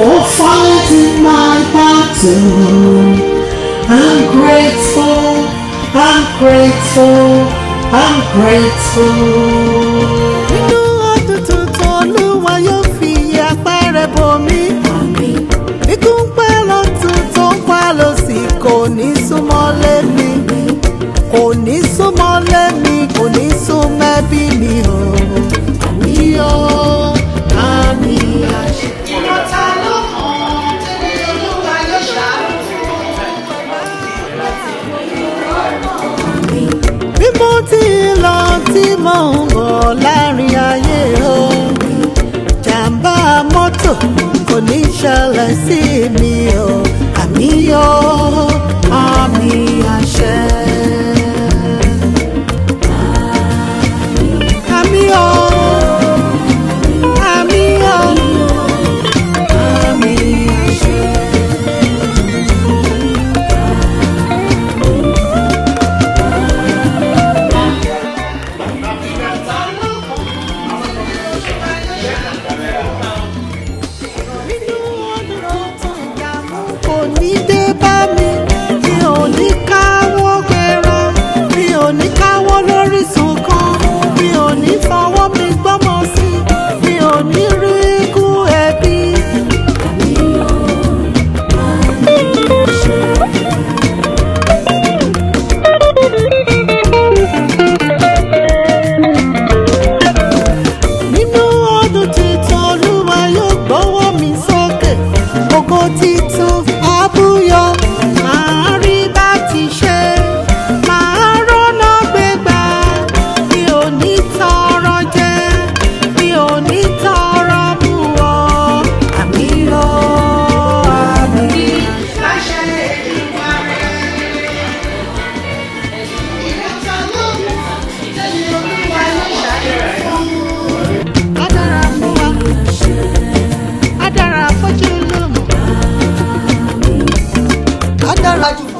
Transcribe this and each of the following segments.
for fighting my battle. I'm grateful, I'm grateful, I'm grateful. Inú ọ̀tútù tolúwa yóò fi apẹ́rẹ́ bomi. Ikú ń pẹ́ lọ́tún tó ń pa lọ́sì kò ní súnmọ́ lé mi. Kò ní súnmọ́ lé mi, kò ní mọ̀ ń bọ̀ láàrin ayé o jàǹbá mọ́tò kò ní ṣẹlẹ̀ sí mi o àmì yóò. pra mim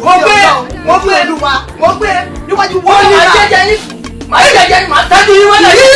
mo gbé mo gbé mo gbé níwájú wọ́n ní ma jẹ́jẹ́ yín ma jẹ́jẹ́ yín ma tẹ́jú yín wọ́n